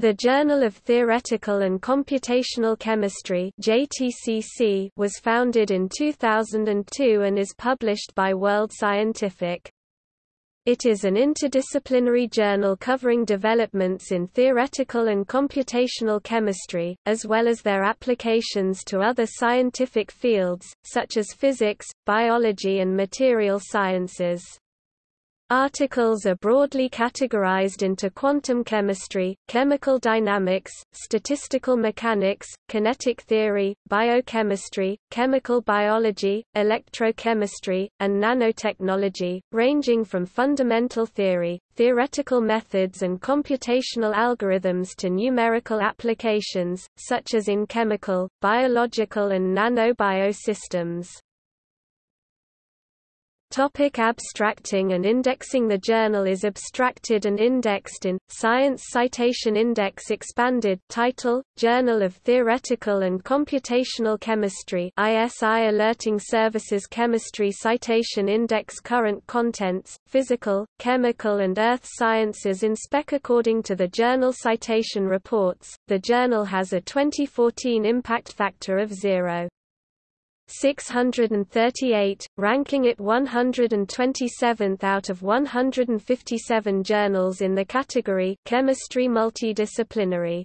The Journal of Theoretical and Computational Chemistry JTCC was founded in 2002 and is published by World Scientific. It is an interdisciplinary journal covering developments in theoretical and computational chemistry, as well as their applications to other scientific fields, such as physics, biology and material sciences. Articles are broadly categorized into quantum chemistry, chemical dynamics, statistical mechanics, kinetic theory, biochemistry, chemical biology, electrochemistry, and nanotechnology, ranging from fundamental theory, theoretical methods and computational algorithms to numerical applications, such as in chemical, biological and nano-biosystems. Topic abstracting and indexing The journal is abstracted and indexed in, Science Citation Index Expanded title, Journal of Theoretical and Computational Chemistry ISI Alerting Services Chemistry Citation Index Current Contents, Physical, Chemical and Earth Sciences Inspec According to the Journal Citation Reports, the journal has a 2014 impact factor of 0. 638, ranking it 127th out of 157 journals in the category Chemistry Multidisciplinary.